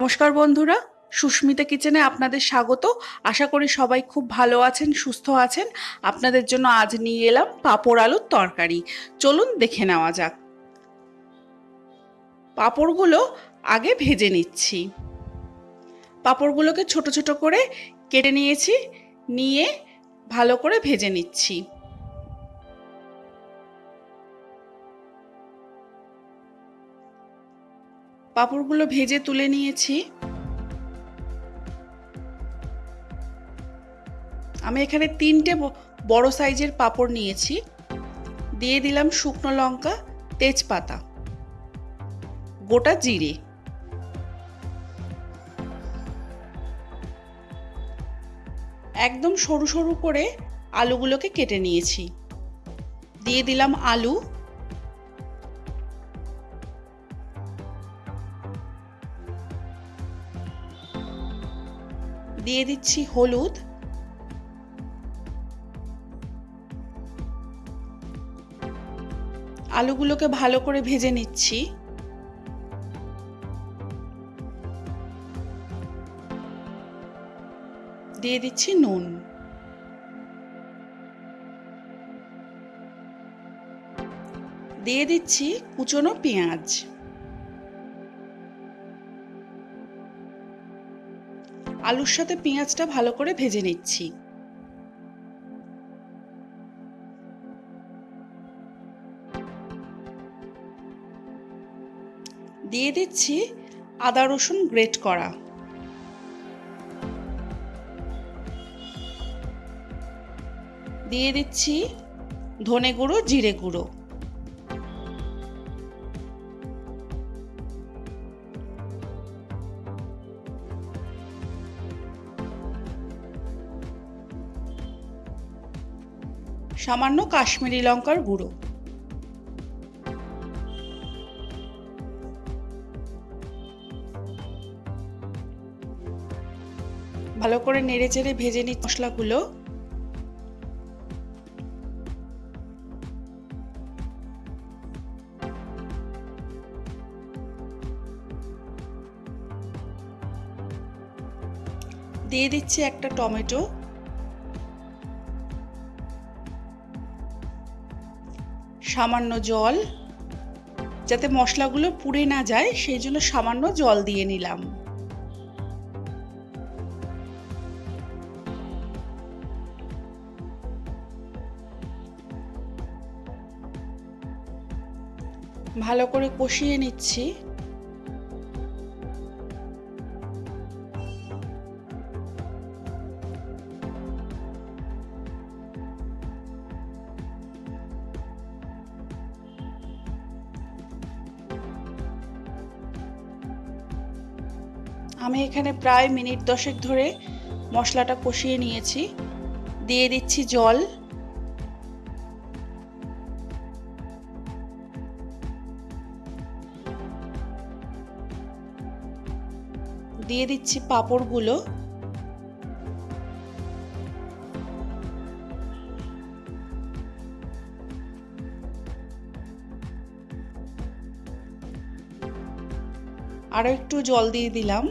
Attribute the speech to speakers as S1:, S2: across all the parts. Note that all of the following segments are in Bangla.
S1: নমস্কার বন্ধুরা। সুস্মিতা কিচেনে আপনাদের স্বাগত। আশা করি সবাই খুব ভালো আছেন, সুস্থ আছেন। আপনাদের জন্য আজ নিয়ে এলাম পাঁপড় আলুর তরকারি। চলুন দেখে নেওয়া যাক। পাঁপড়গুলো আগে ভেজে নিচ্ছি। পাঁপড়গুলোকে ছোট ছোট করে কেটে নিয়েছি, নিয়ে ভালো করে ভেজে নিচ্ছি। পাঁপড়গুলো ভেজে তুলে নিয়েছি। আমি এখানে তিনটে বড় সাইজের পাঁপড় নিয়েছি। দিয়ে দিলাম শুকনো লঙ্কা, তেজপাতা, গোটা জিরে। একদম সরু সরু করে আলুগুলোকে কেটে নিয়েছি। দিয়ে দিলাম আলু। দিয়ে দিচ্ছি হলুদ। আলুগুলোকে ভালো করে ভেজে নিচ্ছি। দিয়ে দিচ্ছি নুন। দিয়ে দিচ্ছি কুচনো পেঁয়াজ। আলুর সাথে পেঁয়াজটা ভালো করে ভেজে নিচ্ছি। দিয়ে দিচ্ছি আদা রসুন গ্রেট করা। দিয়ে দিচ্ছি ধনে গুঁড়ো, জিরে গুঁড়ো। সামান্য কাশ্মীরি লঙ্কার গুঁড়ো। ভালো করে নেড়ে চেড়ে ভেজে নিই মশলাগুলো। দিয়ে দিচ্ছি একটা টমেটো। সামান্য জল, যাতে মশলাগুলো পুড়ে না যায়, সেই জন্য সামান্য জল দিয়ে নিলাম। ভালো করে কষিয়ে নিচ্ছি। আমি এখানে প্রায় মিনিট দশেক ধরে মশলাটা কষিয়ে নিয়েছি। দিয়ে দিচ্ছি জল। দিয়ে দিচ্ছি পাঁপড়গুলো। আরও একটু জল দিয়ে দিলাম।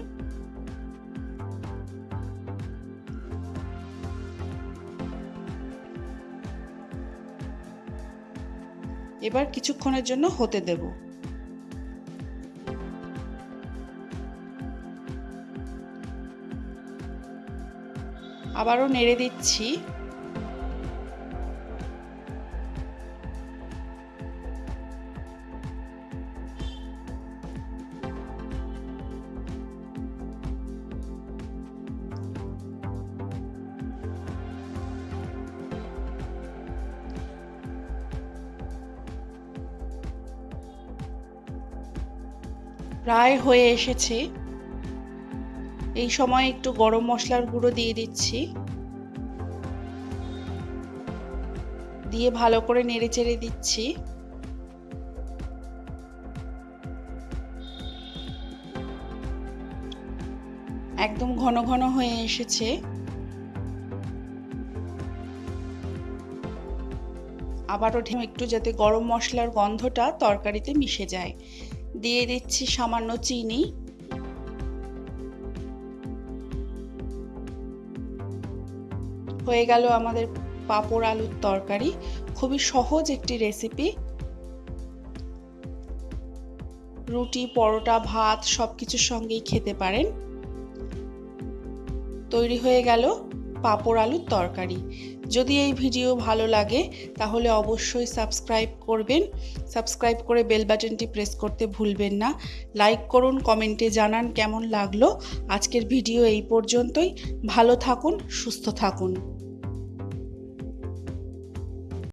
S1: এবার কিছুক্ষণের জন্য হতে দেব। আবারও নেড়ে দিচ্ছি। প্রায় হয়ে এসেছে। এই সময় একটু গরম মশলার গুঁড়ো দিয়ে দিচ্ছি। দিয়ে ভালো করে নেড়ে চেড়ে দিচ্ছি। একদম ঘন ঘন হয়ে এসেছে। আবারও একটু যাতে গরম মশলার গন্ধটা তরকারিতে মিশে যায়। দিয়ে দিচ্ছি সামান্য চিনি। হয়ে গেল আমাদের পাঁপড় আলুর তরকারি। খুবই সহজ একটি রেসিপি রুটি, পরোটা, ভাত সব কিছুর সঙ্গেই খেতে পারেন। তৈরি হয়ে গেল পাঁপড় আলুর তরকারি। যদি এই ভিডিও ভালো লাগে, তাহলে অবশ্যই সাবস্ক্রাইব করবেন। সাবস্ক্রাইব করে বেল বাটনটি প্রেস করতে ভুলবেন না। লাইক করুন, কমেন্টে জানান কেমন লাগল। আজকের ভিডিও এই পর্যন্তই। ভালো থাকুন, সুস্থ থাকুন।